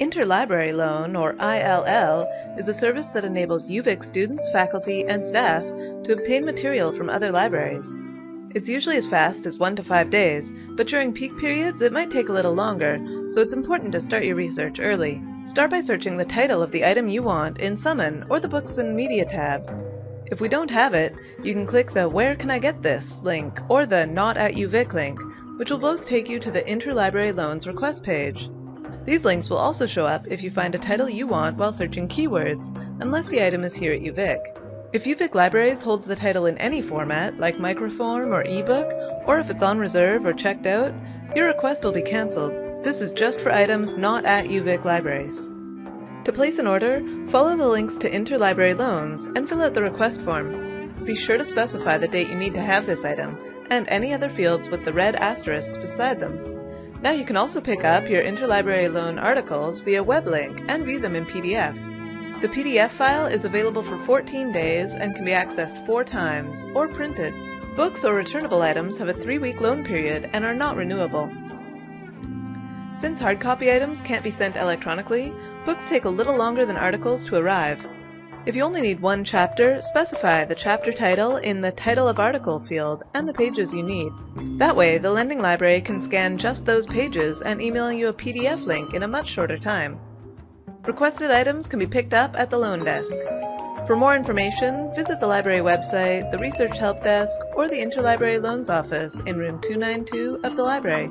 Interlibrary Loan, or ILL, is a service that enables UVic students, faculty, and staff to obtain material from other libraries. It's usually as fast as one to five days, but during peak periods it might take a little longer, so it's important to start your research early. Start by searching the title of the item you want in Summon or the Books and Media tab. If we don't have it, you can click the Where Can I Get This link or the Not at UVic link, which will both take you to the Interlibrary Loans request page. These links will also show up if you find a title you want while searching keywords, unless the item is here at UVic. If UVic Libraries holds the title in any format, like microform or ebook, or if it's on reserve or checked out, your request will be cancelled. This is just for items not at UVic Libraries. To place an order, follow the links to interlibrary loans and fill out the request form. Be sure to specify the date you need to have this item, and any other fields with the red asterisk beside them. Now you can also pick up your interlibrary loan articles via web link and view them in PDF. The PDF file is available for 14 days and can be accessed four times, or printed. Books or returnable items have a three-week loan period and are not renewable. Since hard copy items can't be sent electronically, books take a little longer than articles to arrive. If you only need one chapter, specify the chapter title in the Title of Article field and the pages you need. That way, the lending library can scan just those pages and email you a PDF link in a much shorter time. Requested items can be picked up at the loan desk. For more information, visit the library website, the Research Help Desk, or the Interlibrary Loans Office in room 292 of the library.